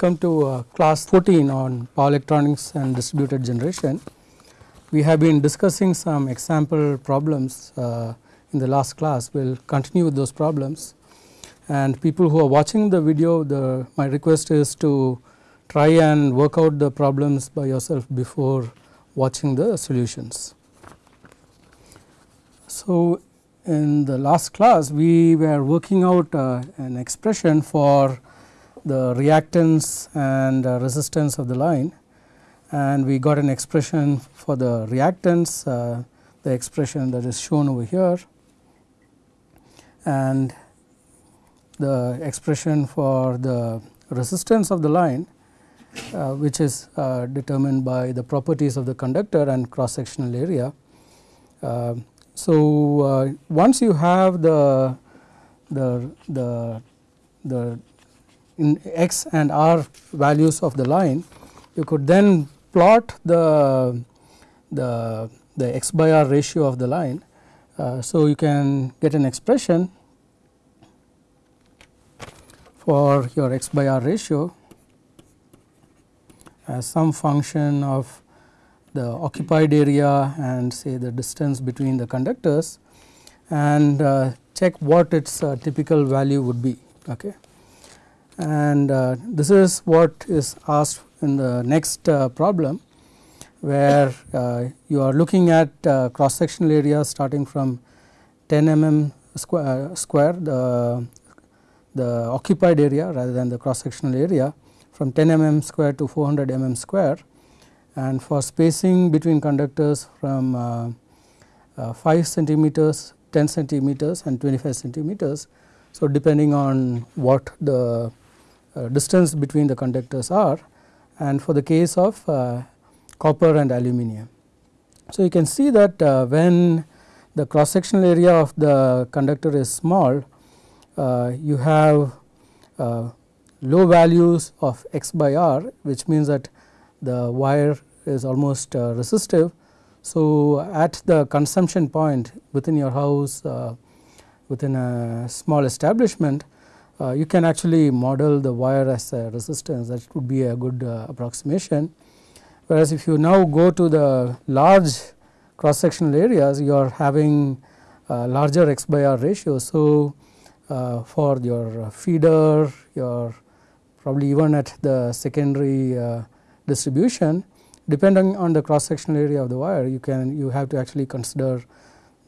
welcome to uh, class 14 on power electronics and distributed generation. We have been discussing some example problems uh, in the last class, we will continue with those problems and people who are watching the video the my request is to try and work out the problems by yourself before watching the solutions. So, in the last class we were working out uh, an expression for the reactance and uh, resistance of the line and we got an expression for the reactance uh, the expression that is shown over here and the expression for the resistance of the line uh, which is uh, determined by the properties of the conductor and cross sectional area. Uh, so, uh, once you have the the the the in x and r values of the line you could then plot the the the x by r ratio of the line. Uh, so, you can get an expression for your x by r ratio as some function of the occupied area and say the distance between the conductors and uh, check what its uh, typical value would be. Okay and uh, this is what is asked in the next uh, problem where uh, you are looking at uh, cross sectional area starting from 10 mm square, uh, square the, the occupied area rather than the cross sectional area from 10 mm square to 400 mm square and for spacing between conductors from uh, 5 centimeters, 10 centimeters and 25 centimeters. So, depending on what the distance between the conductors are and for the case of uh, copper and aluminum. So, you can see that uh, when the cross sectional area of the conductor is small, you have low values of x by r which means that the wire is almost uh, resistive. So, at the consumption point within your house uh, within a small establishment uh, you can actually model the wire as a resistance that would be a good uh, approximation. Whereas, if you now go to the large cross sectional areas you are having uh, larger x by r ratio. So, uh, for your feeder your probably even at the secondary uh, distribution depending on the cross sectional area of the wire you can you have to actually consider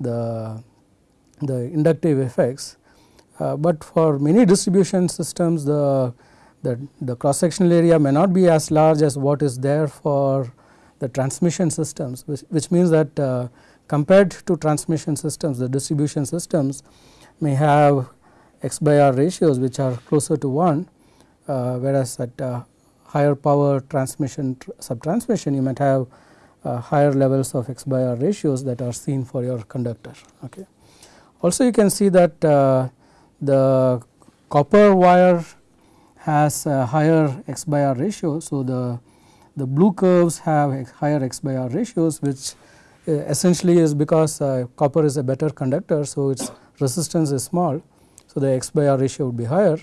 the the inductive effects but for many distribution systems the, the, the cross sectional area may not be as large as what is there for the transmission systems which, which means that uh, compared to transmission systems the distribution systems may have x by r ratios which are closer to 1 uh, whereas at uh, higher power transmission tr subtransmission you might have uh, higher levels of x by r ratios that are seen for your conductor. Okay. Also you can see that uh, the copper wire has a higher x by r ratio. So, the, the blue curves have higher x by r ratios which uh, essentially is because uh, copper is a better conductor. So, its resistance is small. So, the x by r ratio would be higher.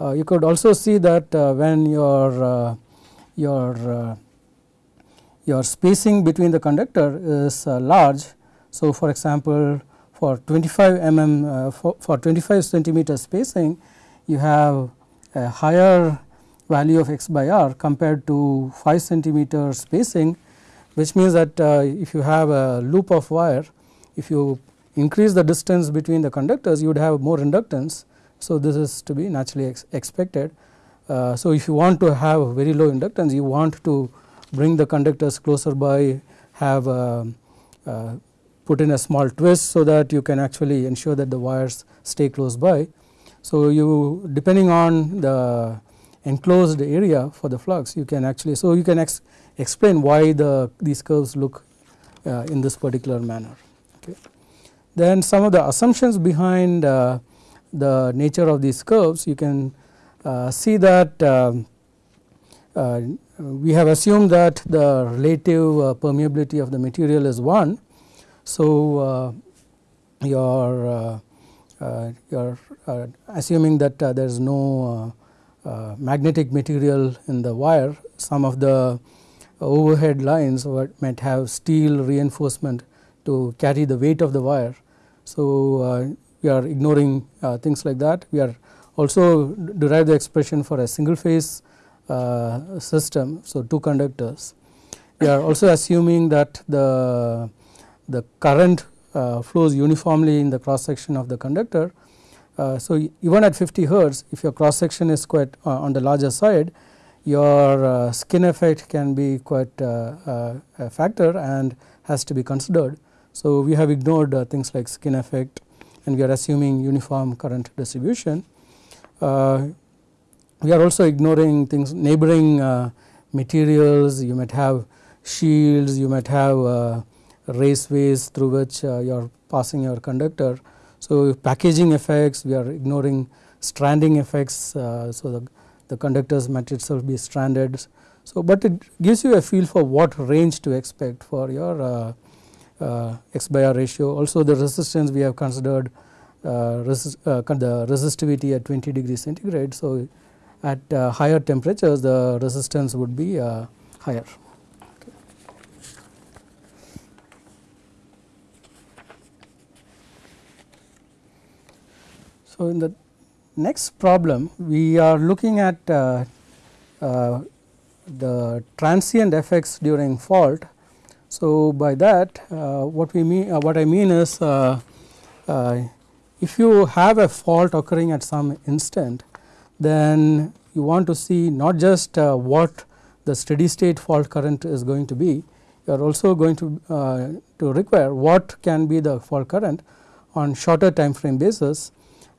Uh, you could also see that uh, when your uh, your uh, your spacing between the conductor is large. So, for example, for 25 mm uh, for, for 25 centimeter spacing you have a higher value of x by r compared to 5 centimeter spacing which means that uh, if you have a loop of wire if you increase the distance between the conductors you would have more inductance. So, this is to be naturally ex expected. Uh, so, if you want to have very low inductance you want to bring the conductors closer by have a, a put in a small twist so that you can actually ensure that the wires stay close by. So, you depending on the enclosed area for the flux you can actually so you can ex explain why the these curves look uh, in this particular manner. Okay. Then some of the assumptions behind uh, the nature of these curves you can uh, see that um, uh, we have assumed that the relative uh, permeability of the material is 1 so, uh, your uh, uh, you are assuming that there is no magnetic material in the wire some of the overhead lines might have steel reinforcement to carry the weight of the wire. So, we are ignoring things like that we are also derive the expression for a single phase uh, system. So, two conductors we are also assuming that the the current uh, flows uniformly in the cross section of the conductor. Uh, so, even at 50 hertz if your cross section is quite uh, on the larger side your uh, skin effect can be quite uh, uh, a factor and has to be considered. So, we have ignored things like skin effect and we are assuming uniform current distribution. we are also ignoring things neighboring materials you might have shields you might have raceways through which uh, you are passing your conductor. So, packaging effects we are ignoring stranding effects. Uh, so, the, the conductors might itself be stranded. So, but it gives you a feel for what range to expect for your uh, uh, x by r ratio. Also the resistance we have considered uh, resist, uh, the resistivity at 20 degrees centigrade. So, at higher temperatures the resistance would be higher. So, in the next problem we are looking at uh, uh, the transient effects during fault. So, by that uh, what we mean uh, what I mean is uh, uh, if you have a fault occurring at some instant then you want to see not just what the steady state fault current is going to be you are also going to to require what can be the fault current on shorter time frame basis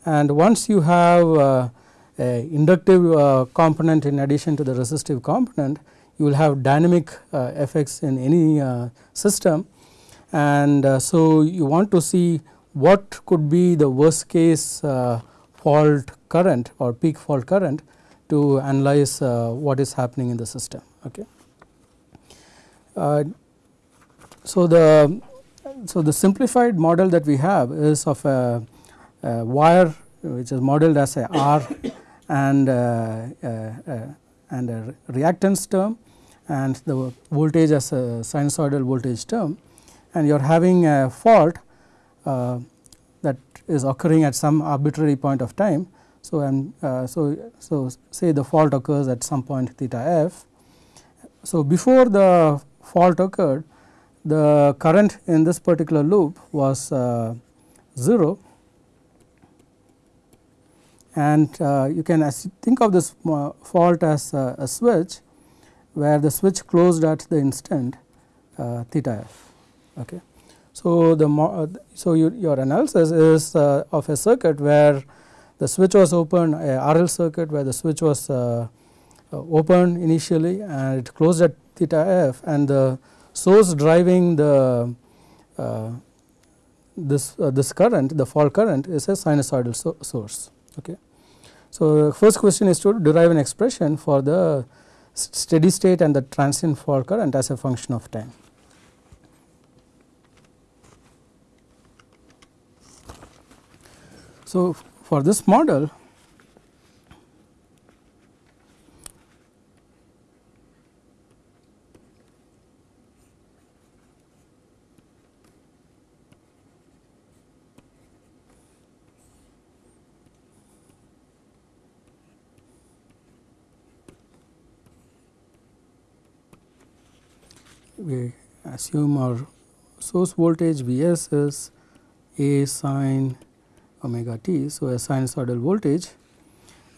and once you have uh, a inductive uh, component in addition to the resistive component you will have dynamic uh, effects in any uh, system and uh, so you want to see what could be the worst case uh, fault current or peak fault current to analyze what is happening in the system. Okay. so the so the simplified model that we have is of a wire which is modeled as a R and uh, uh, and a reactance term and the voltage as a sinusoidal voltage term and you are having a fault uh, that is occurring at some arbitrary point of time. So, and uh, so, so say the fault occurs at some point theta f. So, before the fault occurred the current in this particular loop was uh, 0 and uh, you can think of this uh, fault as a, switch where the switch closed at the instant uh, theta f. Okay. So, the uh, so you, your analysis is uh, of a circuit where the switch was open a RL circuit where the switch was uh, open initially and it closed at theta f and the source driving the this this current the fault current is a sinusoidal so source. Okay. So, first question is to derive an expression for the steady state and the transient fault current as a function of time. So, for this model we assume our source voltage V s is A sine omega t. So, a sinusoidal voltage.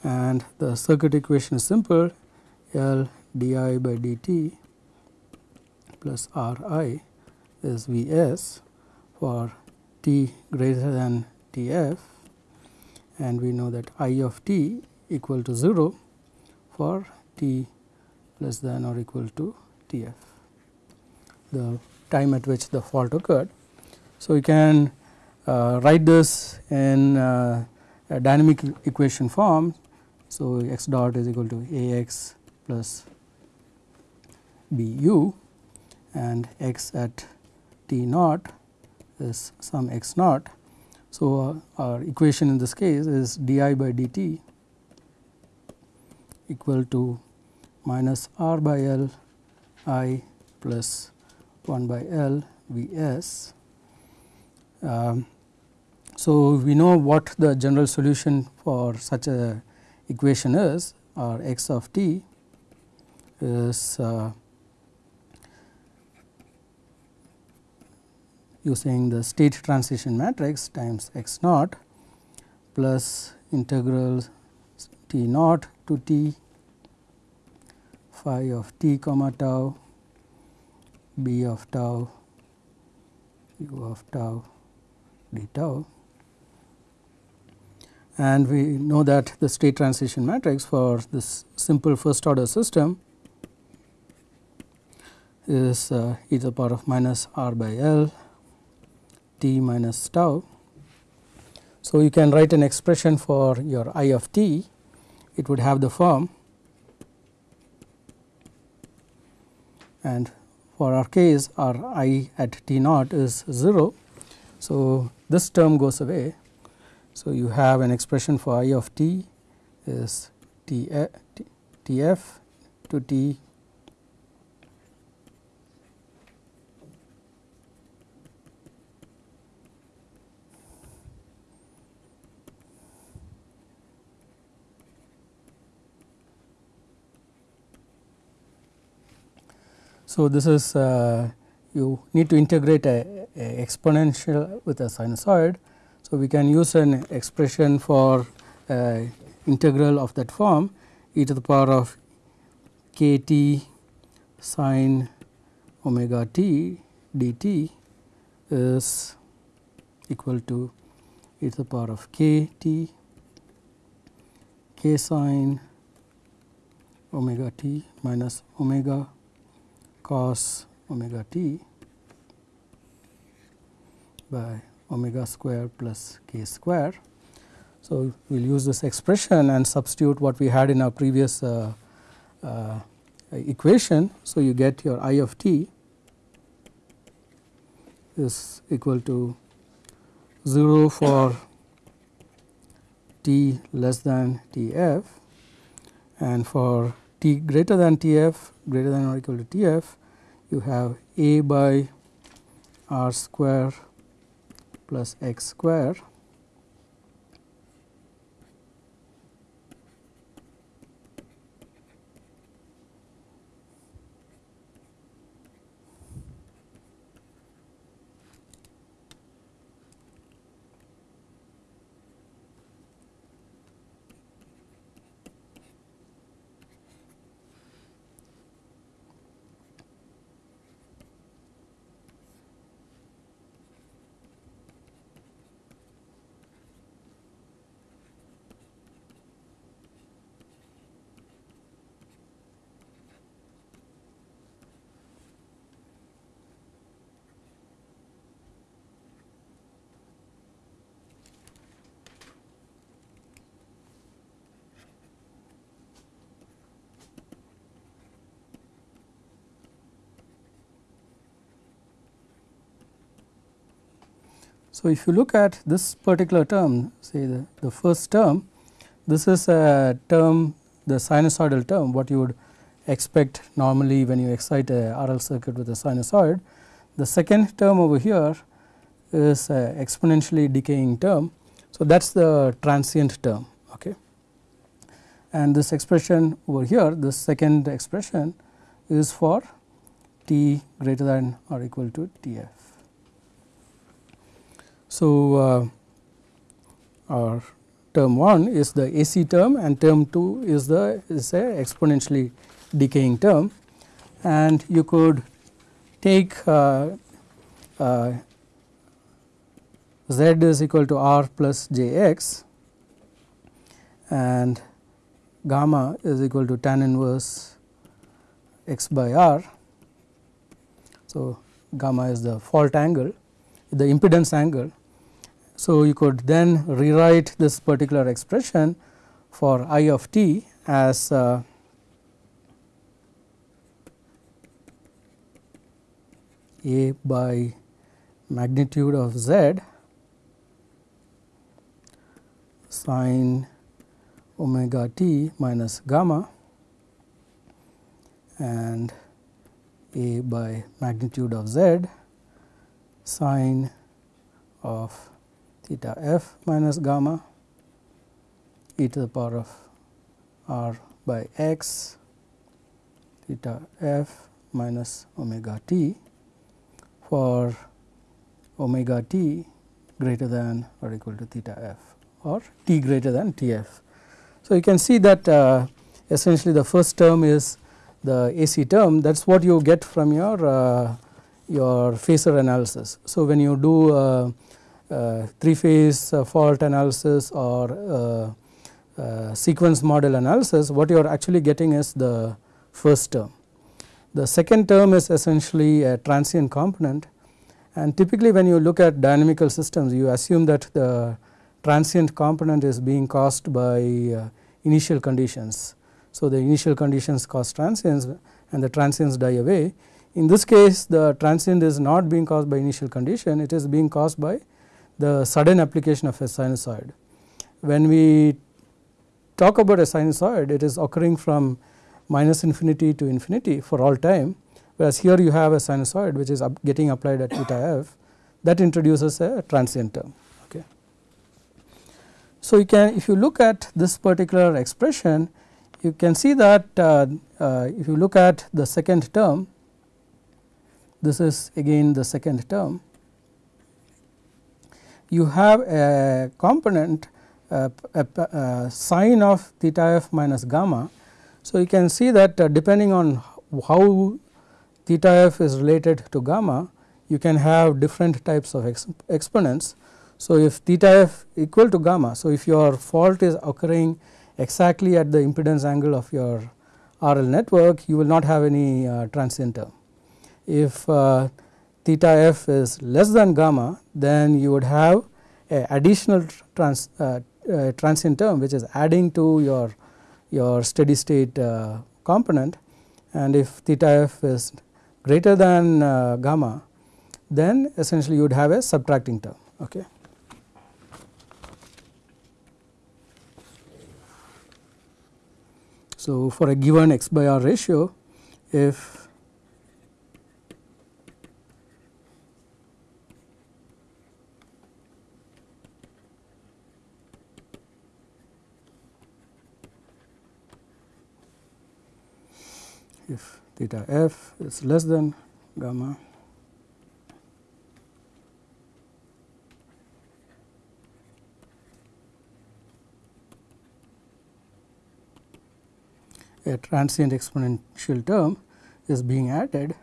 And the circuit equation is simple. L d I by d t plus R i is V s for t greater than T f. And we know that I of t equal to 0 for t less than or equal to T f the time at which the fault occurred. So, you can uh, write this in uh, a dynamic equation form. So, x dot is equal to A x plus B u and x at t naught is some x naught. So, uh, our equation in this case is d I by d t equal to minus r by L i plus 1 by L V s. Um, so, we know what the general solution for such a equation is or x of t is uh, using the state transition matrix times x naught plus integral t naught to t phi of t comma tau b of tau u of tau d tau. And we know that the state transition matrix for this simple first order system is uh, e to the power of minus r by L t minus tau. So, you can write an expression for your i of t. It would have the form. And for our case our i at t naught is 0. So, this term goes away. So, you have an expression for i of t is t f to t So, this is uh, you need to integrate a, a, exponential with a sinusoid. So, we can use an expression for uh, integral of that form e to the power of k t sine omega t dt is equal to e to the power of k t k sine omega t minus omega cos omega t by omega square plus k square. So, we will use this expression and substitute what we had in our previous uh, uh, equation. So, you get your i of t is equal to 0 for t less than t f and for t greater than t f greater than or equal to t f you have a by r square plus x square So, if you look at this particular term say the, the first term this is a term the sinusoidal term what you would expect normally when you excite a RL circuit with a sinusoid. The second term over here is a exponentially decaying term. So, that is the transient term okay. and this expression over here this second expression is for t greater than or equal to T f. So, uh, our term 1 is the AC term and term 2 is the is a exponentially decaying term and you could take uh, uh, z is equal to r plus j x and gamma is equal to tan inverse x by r. So, gamma is the fault angle the impedance angle so, you could then rewrite this particular expression for I of t as uh, a by magnitude of z sine omega t minus gamma and a by magnitude of z sine of theta f minus gamma e to the power of r by x theta f minus omega t for omega t greater than or equal to theta f or t greater than T f. So, you can see that uh, essentially the first term is the AC term that is what you get from your uh, your phasor analysis. So, when you do uh, three phase uh, fault analysis or uh, sequence model analysis what you are actually getting is the first term. The second term is essentially a transient component and typically when you look at dynamical systems you assume that the transient component is being caused by uh, initial conditions. So, the initial conditions cause transients and the transients die away. In this case the transient is not being caused by initial condition it is being caused by the sudden application of a sinusoid. When we talk about a sinusoid it is occurring from minus infinity to infinity for all time whereas here you have a sinusoid which is getting applied at theta f that introduces a transient term. Okay. So, you can if you look at this particular expression you can see that uh, uh, if you look at the second term this is again the second term you have a component uh, a, a sine of theta f minus gamma. So, you can see that uh, depending on how theta f is related to gamma you can have different types of exponents so, if theta f equal to gamma, so if your fault is occurring exactly at the impedance angle of your RL network, you will not have any uh, transient term. If uh, theta f is less than gamma, then you would have a additional trans, uh, uh transient term which is adding to your your steady state uh, component and if theta f is greater than uh, gamma then essentially you would have a subtracting term. Okay. So, for a given x by r ratio if if theta f is less than gamma. A transient exponential term is being added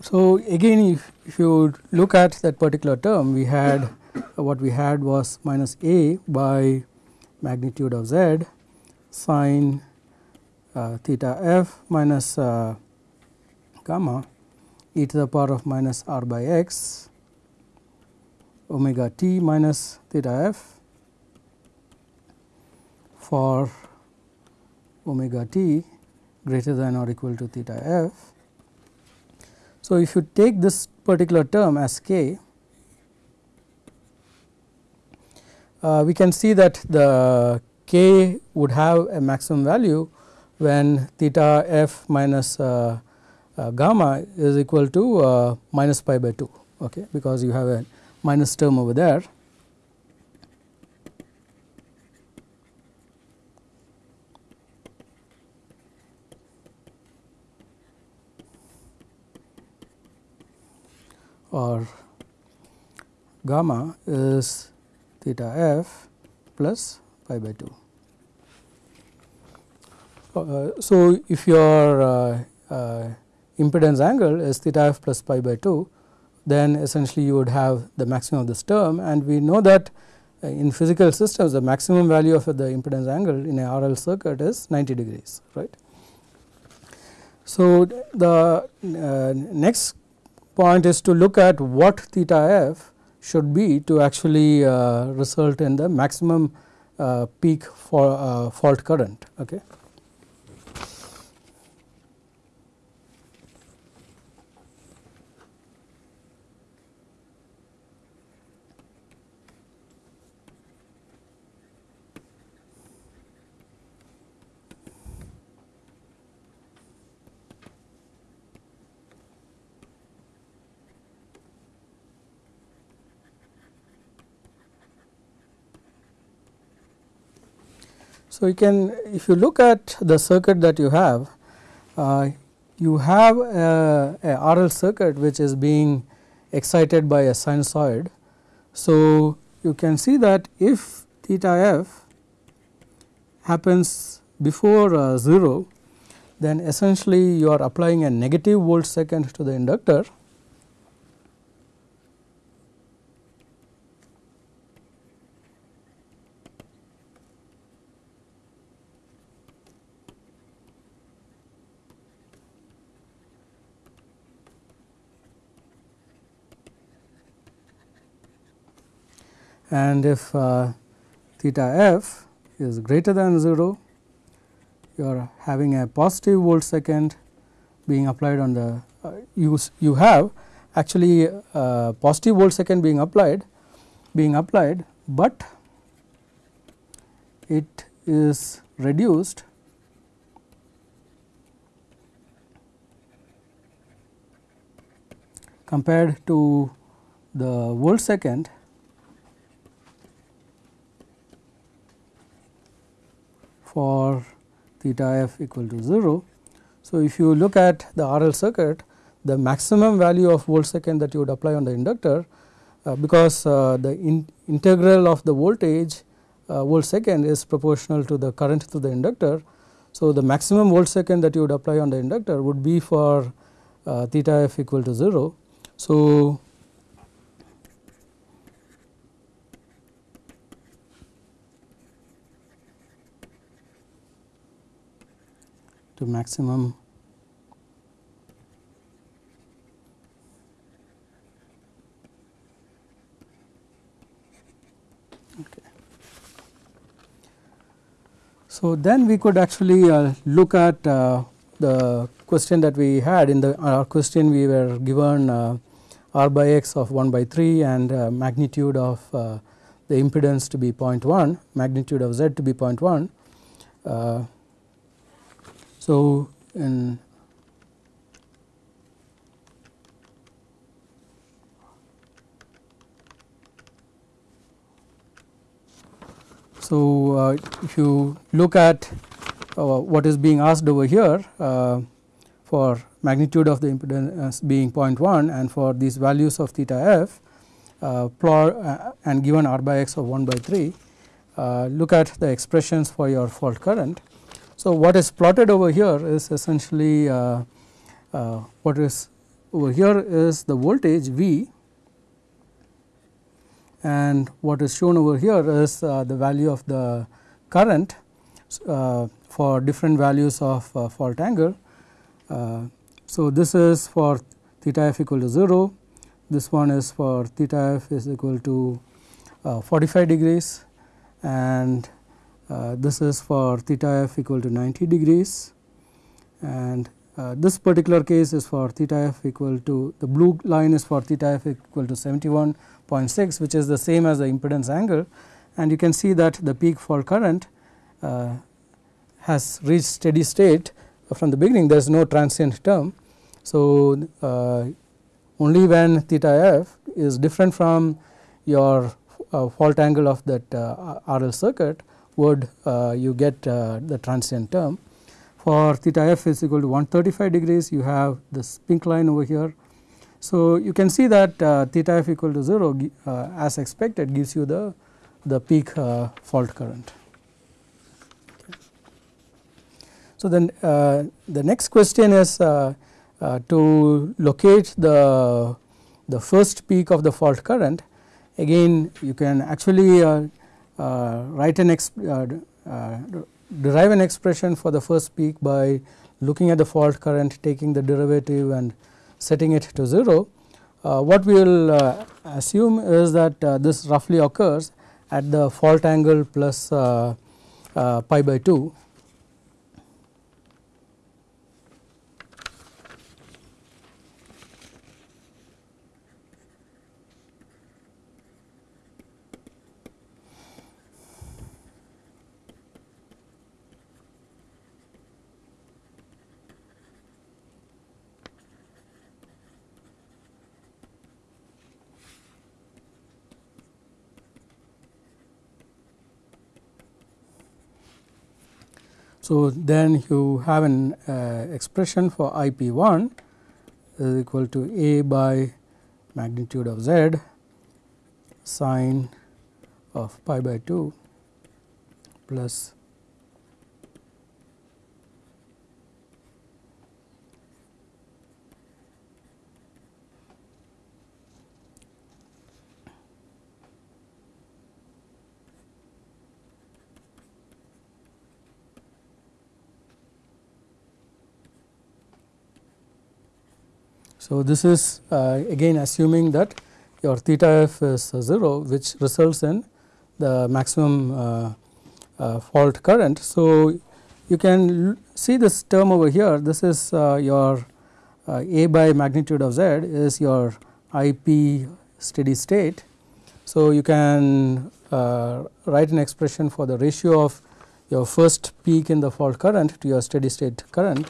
So, again if, if you look at that particular term we had what we had was minus a by magnitude of z sine uh, theta f minus uh, gamma e to the power of minus r by x omega t minus theta f for omega t greater than or equal to theta f. So, if you take this particular term as k uh, we can see that the k would have a maximum value when theta f minus uh, uh, gamma is equal to uh, minus pi by 2 okay, because you have a minus term over there. Or gamma is theta f plus pi by 2. Uh, so, if your uh, uh, impedance angle is theta f plus pi by 2 then essentially you would have the maximum of this term and we know that uh, in physical systems the maximum value of the impedance angle in a RL circuit is 90 degrees right. So, the uh, next point is to look at what theta f should be to actually uh, result in the maximum uh, peak for uh, fault current. Okay. So, you can if you look at the circuit that you have, uh, you have a, a, RL circuit which is being excited by a sinusoid. So, you can see that if theta f happens before uh, 0, then essentially you are applying a negative volt second to the inductor and if uh, theta f is greater than 0 you are having a positive volt second being applied on the uh, you, you have actually uh, positive volt second being applied being applied, but it is reduced compared to the volt second for theta f equal to 0. So, if you look at the RL circuit the maximum value of volt second that you would apply on the inductor uh, because uh, the in integral of the voltage uh, volt second is proportional to the current through the inductor. So, the maximum volt second that you would apply on the inductor would be for uh, theta f equal to 0. So, to maximum. Okay. So, then we could actually uh, look at uh, the question that we had. In the our question we were given uh, r by x of 1 by 3 and uh, magnitude of uh, the impedance to be 0.1 magnitude of z to be 0.1 uh, so, So, uh, if you look at uh, what is being asked over here uh, for magnitude of the impedance being 0.1 and for these values of theta f uh, plot uh, and given r by x of 1 by 3 uh, look at the expressions for your fault current so, what is plotted over here is essentially uh, uh, what is over here is the voltage V. And what is shown over here is uh, the value of the current uh, for different values of uh, fault angle. Uh, so, this is for theta f equal to 0, this one is for theta f is equal to 45 degrees. And this is for theta f equal to 90 degrees. And uh, this particular case is for theta f equal to the blue line is for theta f equal to 71.6 which is the same as the impedance angle. And you can see that the peak fault current uh, has reached steady state from the beginning. There is no transient term. So, uh, only when theta f is different from your uh, fault angle of that uh, RL circuit would uh, you get uh, the transient term. For theta f is equal to 135 degrees you have this pink line over here. So, you can see that uh, theta f equal to 0 as expected gives you the, the peak fault current. So, then uh, the next question is uh, uh, to locate the, the first peak of the fault current again you can actually write an uh, uh, derive an expression for the first peak by looking at the fault current taking the derivative and setting it to 0. what we will assume is that uh, this roughly occurs at the fault angle plus uh, uh, pi by 2 So, then you have an uh, expression for I p 1 is equal to a by magnitude of z sine of pi by 2 plus So, this is uh, again assuming that your theta f is uh, 0 which results in the maximum uh, uh fault current. So, you can see this term over here this is uh, your uh, a by magnitude of z is your I p steady state. So, you can write an expression for the ratio of your first peak in the fault current to your steady state current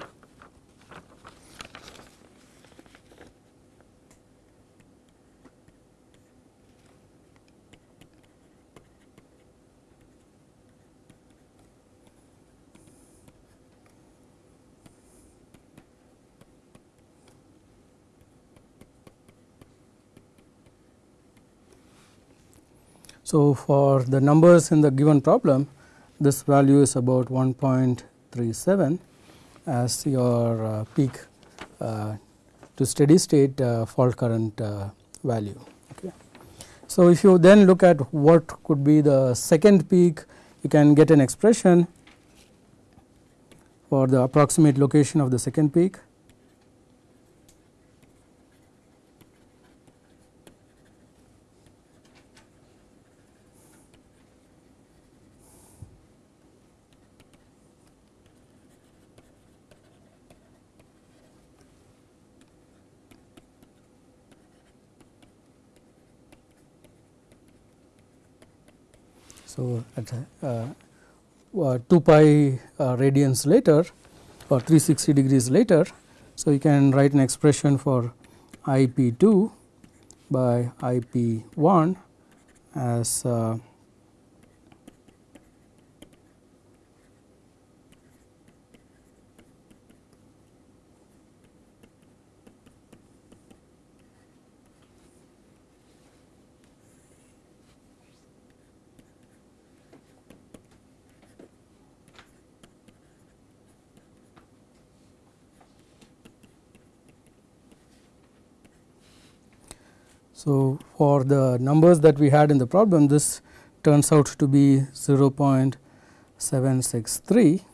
So, for the numbers in the given problem this value is about 1.37 as your uh, peak uh, to steady state uh, fault current uh, value. Okay. So, if you then look at what could be the second peak you can get an expression for the approximate location of the second peak So, uh, uh, 2 pi uh, radians later or 360 degrees later. So, you can write an expression for I p 2 by I p 1 as uh, So, for the numbers that we had in the problem this turns out to be 0.763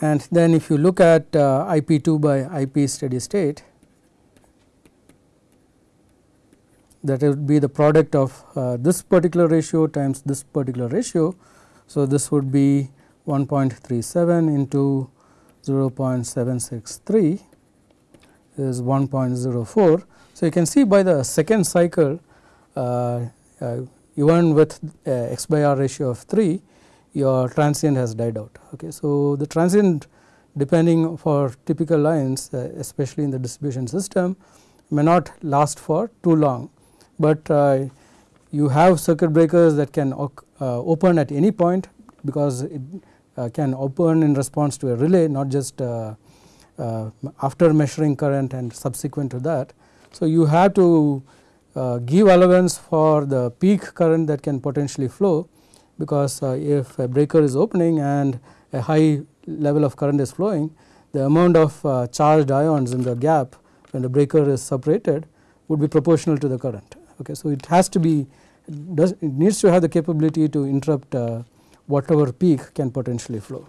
and then if you look at uh, I p 2 by I p steady state that would be the product of uh, this particular ratio times this particular ratio. So, this would be 1.37 into 0.763 is 1.04. So, you can see by the second cycle uh, uh, even with uh, x by r ratio of 3 your transient has died out. Okay. So, the transient depending for typical lines uh, especially in the distribution system may not last for too long, but uh, you have circuit breakers that can uh, open at any point because it can open in response to a relay not just uh, uh, after measuring current and subsequent to that. So, you have to give allowance for the peak current that can potentially flow because if a breaker is opening and a high level of current is flowing the amount of uh, charged ions in the gap when the breaker is separated would be proportional to the current. Okay. So, it has to be does it needs to have the capability to interrupt uh, whatever peak can potentially flow.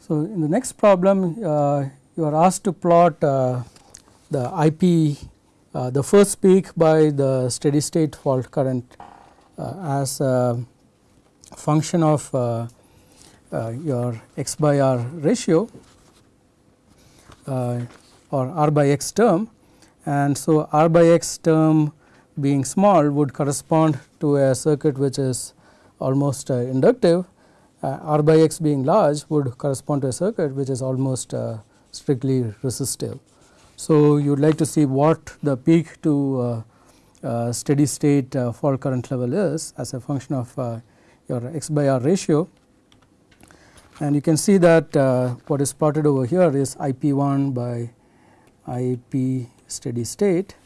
So, in the next problem uh, you are asked to plot uh, the IP uh, the first peak by the steady state fault current uh, as a function of uh, uh, your x by r ratio or r by x term and so r by x term being small would correspond to a circuit which is almost uh, inductive uh, r by x being large would correspond to a circuit which is almost uh, strictly resistive. So, you would like to see what the peak to steady state fault current level is as a function of your x by r ratio and you can see that what is plotted over here is IP 1 by IP steady state.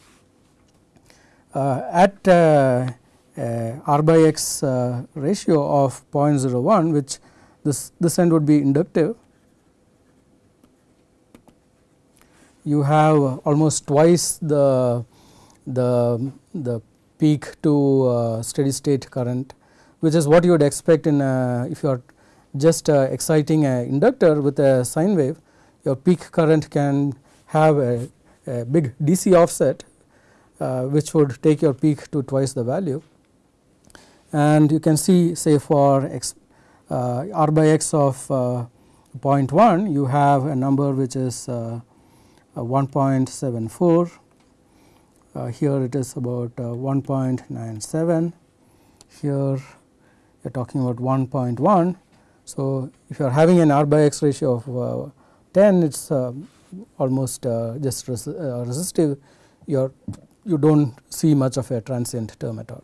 Uh, at uh, uh, r by x ratio of 0.01 which this, this end would be inductive you have almost twice the the the peak to uh, steady state current which is what you would expect in a, if you are just uh, exciting a inductor with a sine wave your peak current can have a a big DC offset uh, which would take your peak to twice the value. And you can see say for x uh, r by x of uh, 0.1 you have a number which is uh, 1.74 uh, here it is about uh, 1.97 here you are talking about 1.1 so if you are having an r by x ratio of 10 it is almost uh, just uh, resistive you you do not see much of a transient term at all.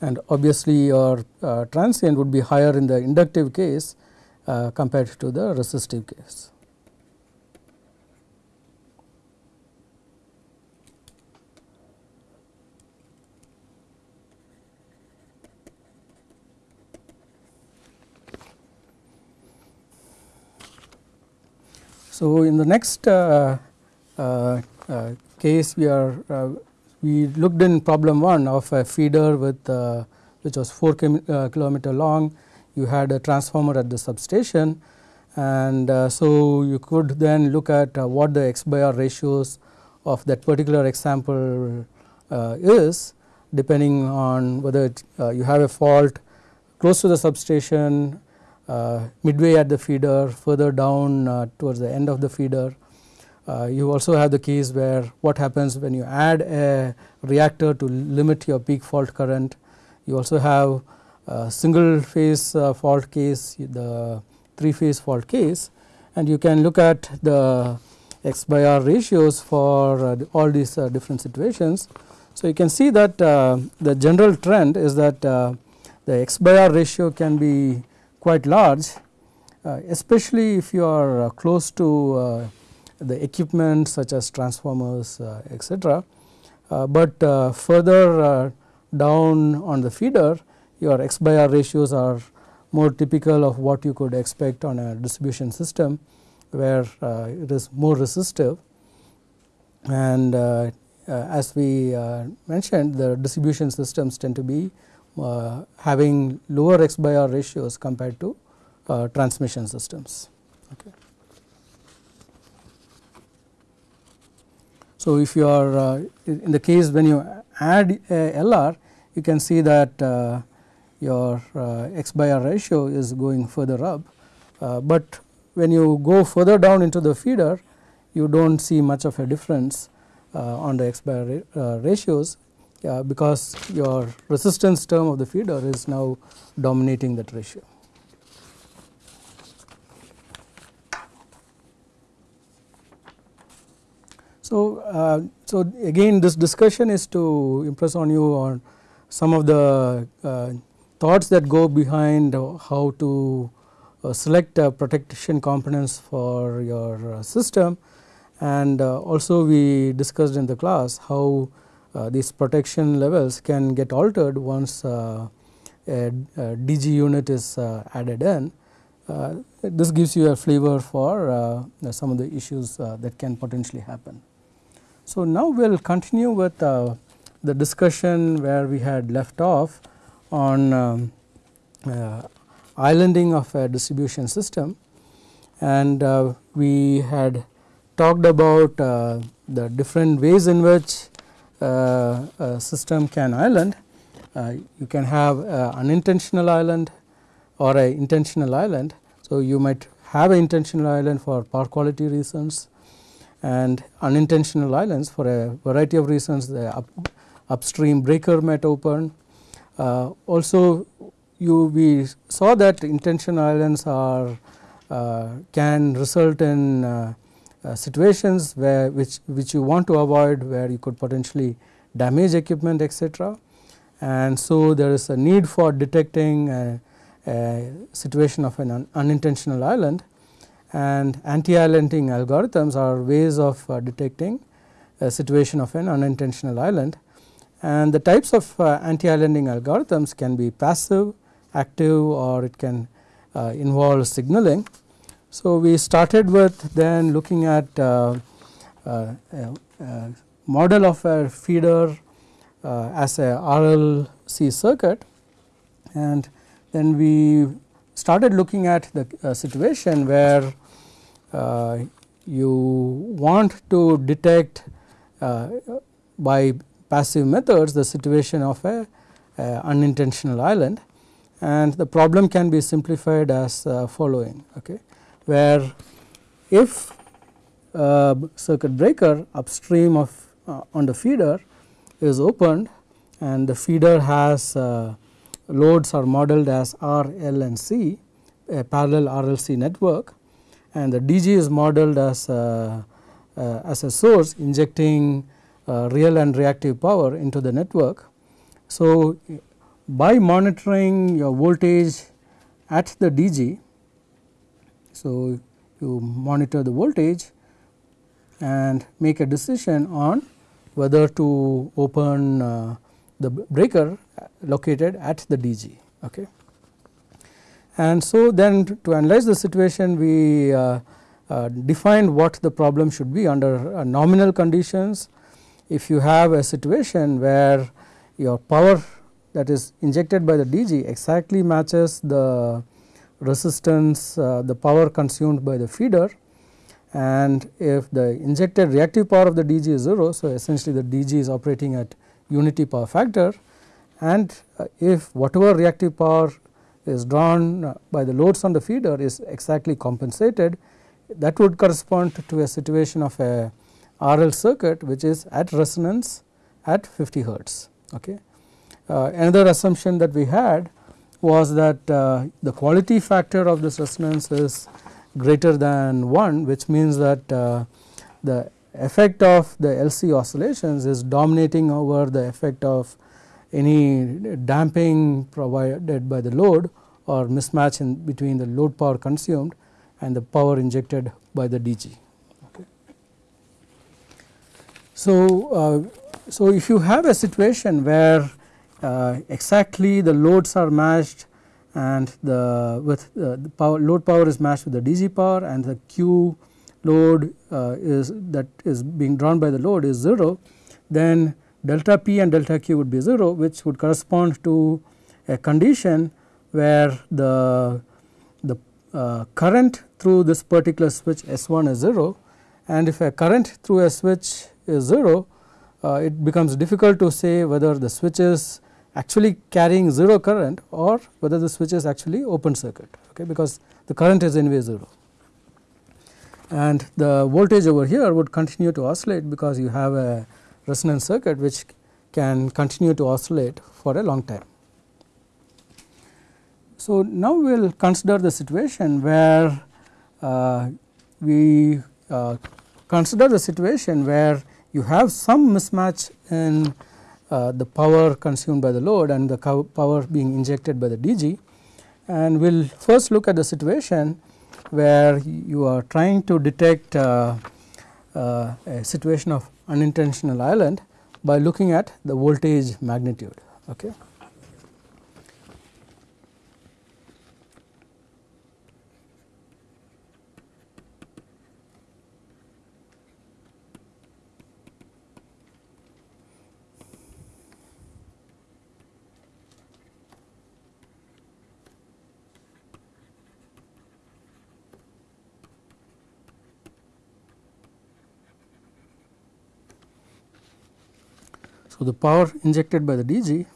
And obviously, your uh, transient would be higher in the inductive case compared to the resistive case. So, in the next uh, uh, uh, case we are we looked in problem 1 of a feeder with which was 4 kilometer long. You had a transformer at the substation. And uh, so you could then look at uh, what the x by r ratios of that particular example uh, is depending on whether it, you have a fault close to the substation Uh, midway at the feeder further down uh, towards the end of the feeder. Uh, you also have the case where what happens when you add a reactor to limit your peak fault current. You also have single phase uh, fault case the 3 phase fault case and you can look at the x by r ratios for uh, all these different situations. So, you can see that the general trend is that the x by r ratio can be quite large uh, especially if you are uh, close to uh, the equipment such as transformers uh, etc. Uh, but uh, further down on the feeder your x by r ratios are more typical of what you could expect on a distribution system where it is more resistive and as we mentioned the distribution systems tend to be having lower x by r ratios compared to uh, transmission systems. Okay. So, if you are uh, in the case when you add a LR you can see that uh, your uh, x by r ratio is going further up, uh, but when you go further down into the feeder you do not see much of a difference on the x by r ratios uh, because your resistance term of the feeder is now dominating that ratio. So, uh, so again this discussion is to impress on you on some of the uh, thoughts that go behind how to uh, select uh, protection components for your uh, system and also we discussed in the class how uh, these protection levels can get altered once uh, a, a, DG unit is uh, added in. this gives you a flavor for some of the issues that can potentially happen. So, now we will continue with the discussion where we had left off on um, islanding of a distribution system and uh, we had talked about uh, the different ways in which uh, system can island. Uh, you can have unintentional island or a intentional island. So, you might have an intentional island for power quality reasons and unintentional islands for a variety of reasons the up, upstream breaker might open. Uh, also you we saw that intentional islands are uh, can result in uh, uh, situations where which which you want to avoid where you could potentially damage equipment etc. And so there is a need for detecting a, a situation of an un unintentional island and anti-islanding algorithms are ways of uh, detecting a situation of an unintentional island and the types of uh, anti-islanding algorithms can be passive, active or it can uh, involve signaling. So, we started with then looking at uh, uh, a, model of a feeder uh, as a RLC circuit. And then we started looking at the situation where you want to detect by passive methods the situation of a, a unintentional island. And the problem can be simplified as uh, following okay where if a circuit breaker upstream of uh, on the feeder is opened and the feeder has uh, loads are modeled as R, L and C a parallel RLC network and the DG is modeled as a, uh, as a source injecting uh, real and reactive power into the network. So, by monitoring your voltage at the DG so, you monitor the voltage and make a decision on whether to open uh, the breaker located at the DG. Okay. And so, then to analyze the situation we uh, uh, defined what the problem should be under uh, nominal conditions. If you have a situation where your power that is injected by the DG exactly matches the resistance uh, the power consumed by the feeder and if the injected reactive power of the DG is 0. So, essentially the DG is operating at unity power factor and uh, if whatever reactive power is drawn uh, by the loads on the feeder is exactly compensated that would correspond to a situation of a RL circuit which is at resonance at 50 hertz. Okay. Uh, another assumption that we had was that uh, the quality factor of this resonance is greater than 1 which means that uh, the effect of the LC oscillations is dominating over the effect of any damping provided by the load or mismatch in between the load power consumed and the power injected by the DG. So, uh, so if you have a situation where uh, exactly the loads are matched and the with uh, the power load power is matched with the DG power and the Q load uh, is that is being drawn by the load is 0 then delta P and delta Q would be 0 which would correspond to a condition where the the uh, current through this particular switch S1 is 0 and if a current through a switch is 0 uh, it becomes difficult to say whether the switch is actually carrying 0 current or whether the switch is actually open circuit okay, because the current is anyway 0. And the voltage over here would continue to oscillate because you have a resonance circuit which can continue to oscillate for a long time. So, now we will consider the situation where uh, we uh, consider the situation where you have some mismatch in the power consumed by the load and the power being injected by the DG. And we will first look at the situation where you are trying to detect uh, uh, a situation of unintentional island by looking at the voltage magnitude. Okay. So, the power injected by the DG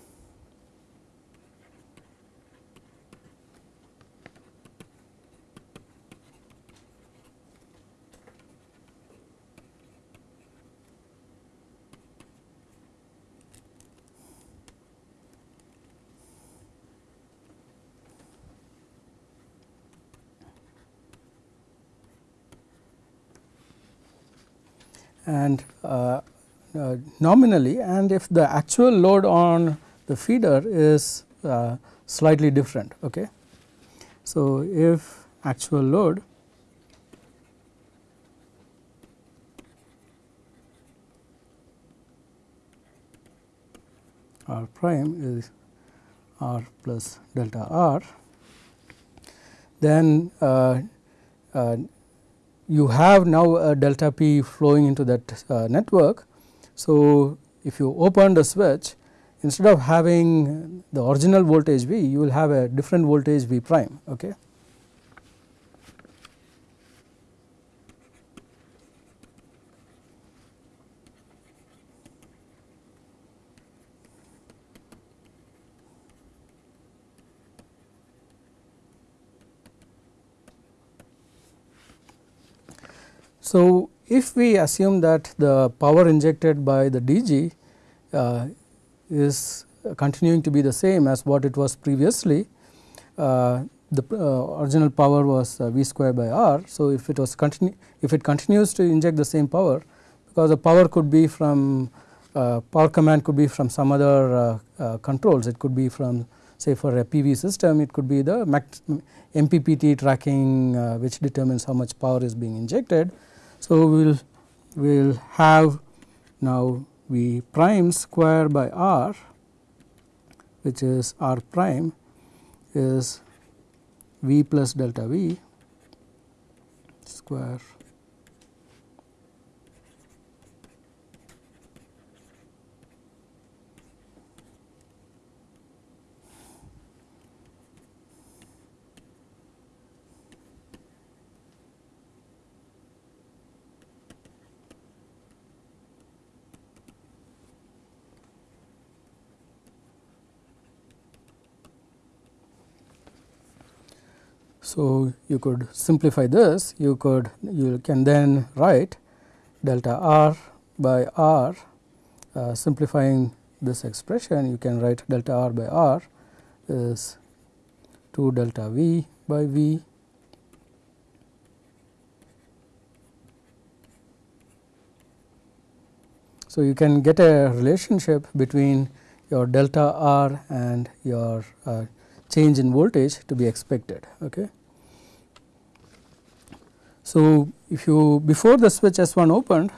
and uh, uh, nominally and if the actual load on the feeder is uh, slightly different. Okay. So, if actual load r prime is r plus delta r, then uh, uh, you have now a delta p flowing into that uh, network. So, if you open the switch instead of having the original voltage V you will have a different voltage V prime. Okay. So, if we assume that the power injected by the DG uh, is continuing to be the same as what it was previously, uh, the uh, original power was uh, V square by R. So, if it was continue if it continues to inject the same power because the power could be from uh, power command could be from some other uh, controls it could be from say for a PV system it could be the MPPT tracking which determines how much power is being injected so, we will we will have now V prime square by r which is r prime is V plus delta V square So, you could simplify this you could you can then write delta r by r uh, simplifying this expression you can write delta r by r is 2 delta v by v So, you can get a relationship between your delta r and your uh, change in voltage to be expected. Okay. So, if you before the switch S1 opened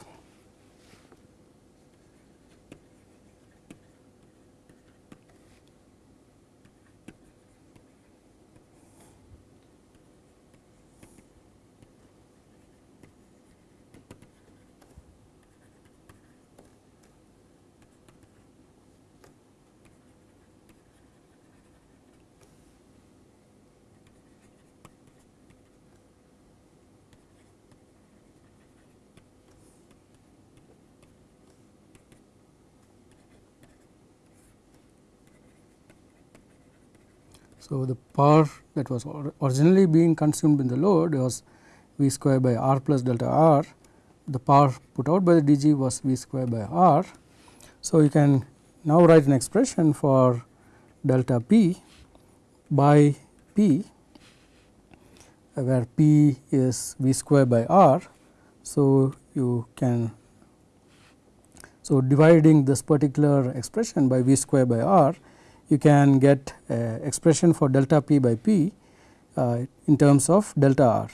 So, the power that was originally being consumed in the load was V square by R plus delta R. The power put out by the DG was V square by R. So, you can now write an expression for delta P by P where P is V square by R. So, you can so dividing this particular expression by V square by R you can get expression for delta p by p uh, in terms of delta r.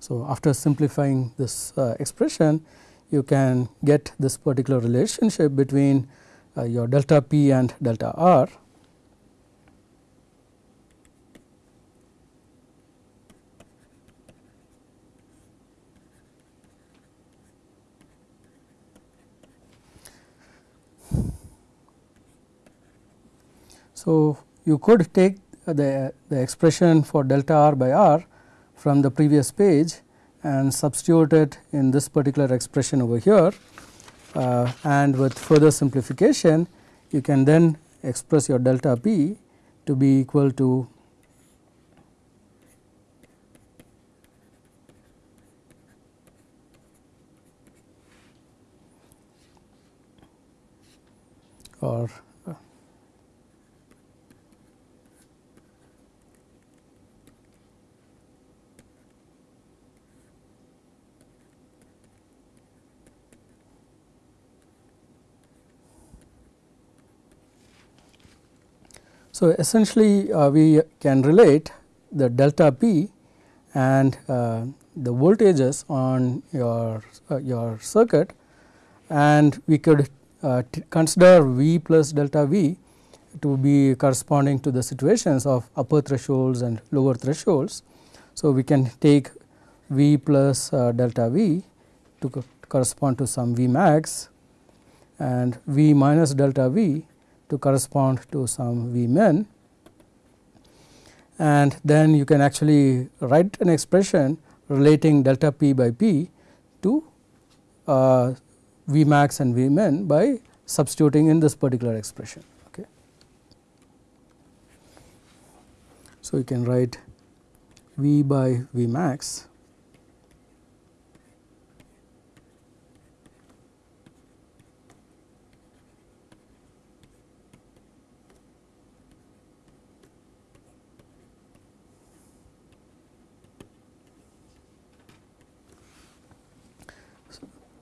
So, after simplifying this uh, expression you can get this particular relationship between uh, your delta p and delta r So, you could take the, the expression for delta r by r from the previous page and substitute it in this particular expression over here. Uh, and with further simplification you can then express your delta p to be equal to or So, essentially uh, we can relate the delta p and uh, the voltages on your uh, your circuit and we could uh, consider V plus delta V to be corresponding to the situations of upper thresholds and lower thresholds. So, we can take V plus uh, delta V to co correspond to some V max and V minus delta V to correspond to some V min and then you can actually write an expression relating delta p by p to uh, V max and V min by substituting in this particular expression. Okay. So, you can write V by V max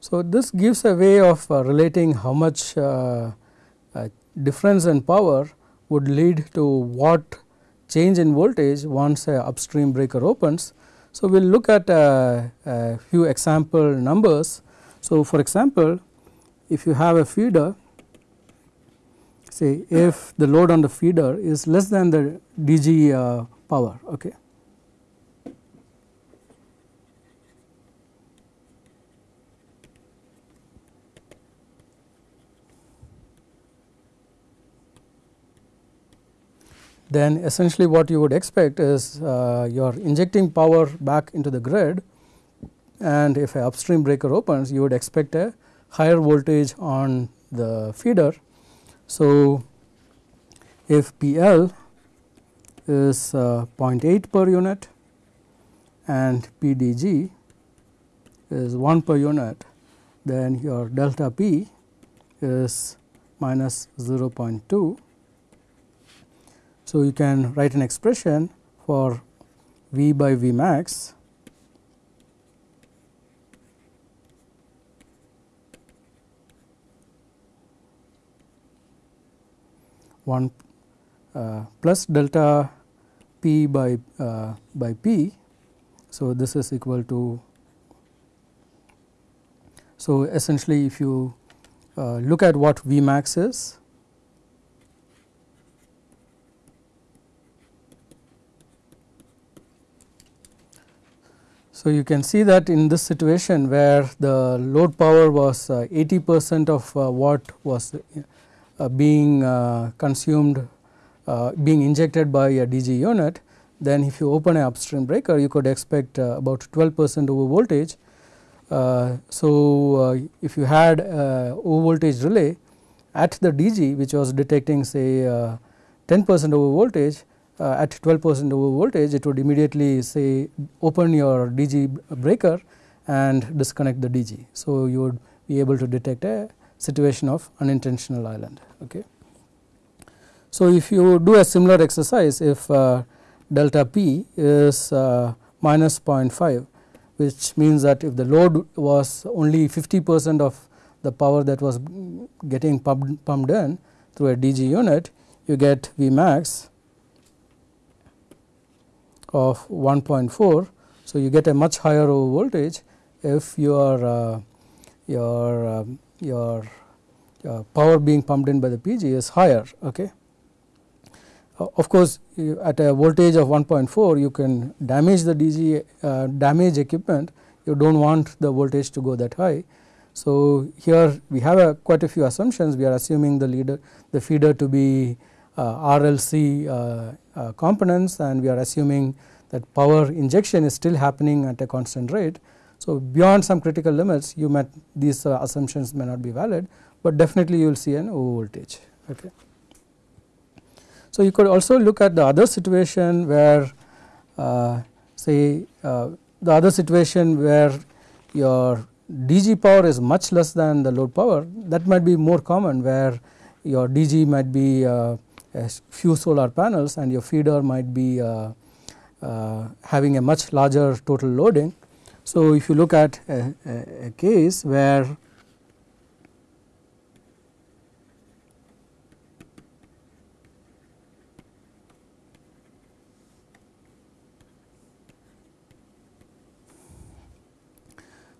So, this gives a way of uh, relating how much uh, uh, difference in power would lead to what change in voltage once a upstream breaker opens. So, we will look at a, a few example numbers. So, for example, if you have a feeder say if the load on the feeder is less than the DG uh, power. Okay. Then essentially what you would expect is uh, you are injecting power back into the grid and if a upstream breaker opens you would expect a higher voltage on the feeder. So, if PL is uh, 0.8 per unit and PDG is 1 per unit then your delta P is minus 0.2 so, you can write an expression for V by V max one uh, plus delta p by uh, by p. So, this is equal to so essentially if you uh, look at what V max is So, you can see that in this situation where the load power was uh, 80 percent of uh, what was uh, being uh, consumed uh, being injected by a DG unit then if you open an upstream breaker you could expect uh, about 12 percent over voltage. so, if you had over voltage relay at the DG which was detecting say 10 percent over voltage uh, at 12 percent over voltage it would immediately say open your DG breaker and disconnect the DG. So, you would be able to detect a situation of unintentional island. Okay. So, if you do a similar exercise if uh, delta P is uh, minus 0.5 which means that if the load was only 50 percent of the power that was getting pumped, pumped in through a DG unit you get V max of 1.4. So, you get a much higher over voltage if your uh, your uh, your uh, power being pumped in by the DG is higher. Okay. Of course, at a voltage of 1.4 you can damage the DG uh, damage equipment you do not want the voltage to go that high. So, here we have a quite a few assumptions we are assuming the leader the feeder to be RLC components and we are assuming that power injection is still happening at a constant rate. So, beyond some critical limits you might these uh, assumptions may not be valid, but definitely you will see an over voltage. Okay. So, you could also look at the other situation where uh, say uh, the other situation where your DG power is much less than the load power that might be more common where your DG might be uh, a few solar panels and your feeder might be uh, uh, having a much larger total loading. So, if you look at a, a, a case where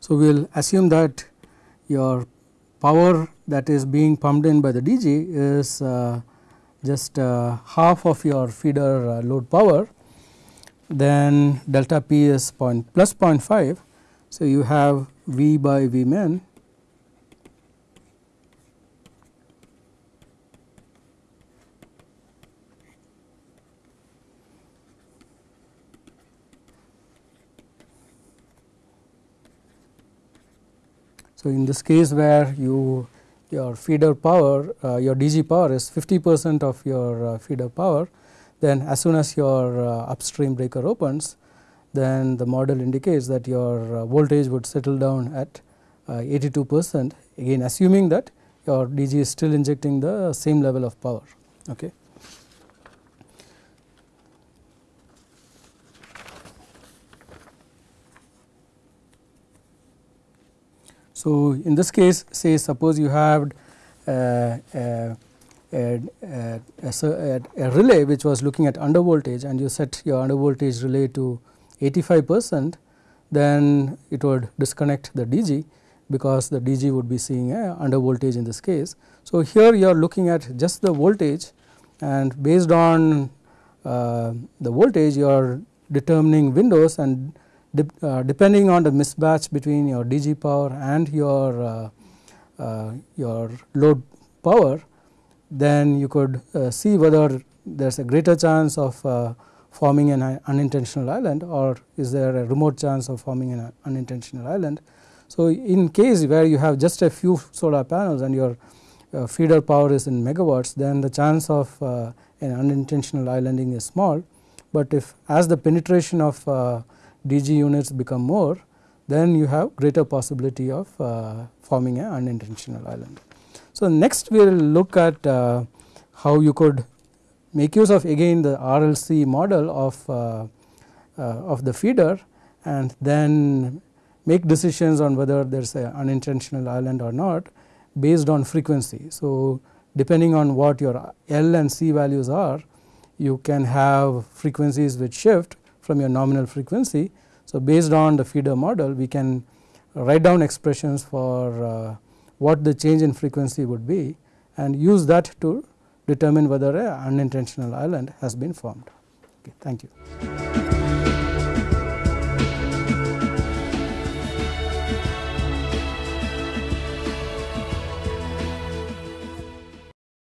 So, we will assume that your power that is being pumped in by the DG is uh, just uh, half of your feeder uh, load power then delta P is point plus 0.5. So, you have V by V min So, in this case where you your feeder power uh, your DG power is 50 percent of your uh, feeder power then as soon as your uh, upstream breaker opens then the model indicates that your uh, voltage would settle down at uh, 82 percent again assuming that your DG is still injecting the same level of power. Okay. So, in this case say suppose you have uh, a, a, a, a, relay which was looking at under voltage and you set your under voltage relay to 85 percent then it would disconnect the DG because the DG would be seeing a under voltage in this case. So, here you are looking at just the voltage and based on uh, the voltage you are determining windows and uh, depending on the mismatch between your DG power and your uh, uh, your load power then you could uh, see whether there is a greater chance of uh, forming an unintentional island or is there a remote chance of forming an unintentional island. So, in case where you have just a few solar panels and your feeder power is in megawatts then the chance of an unintentional islanding is small, but if as the penetration of DG units become more then you have greater possibility of uh, forming an unintentional island. So, next we will look at uh, how you could make use of again the RLC model of, uh, of the feeder and then make decisions on whether there is an unintentional island or not based on frequency. So, depending on what your L and C values are you can have frequencies which shift from your nominal frequency. So, based on the feeder model we can write down expressions for uh, what the change in frequency would be and use that to determine whether an unintentional island has been formed. Okay, thank you.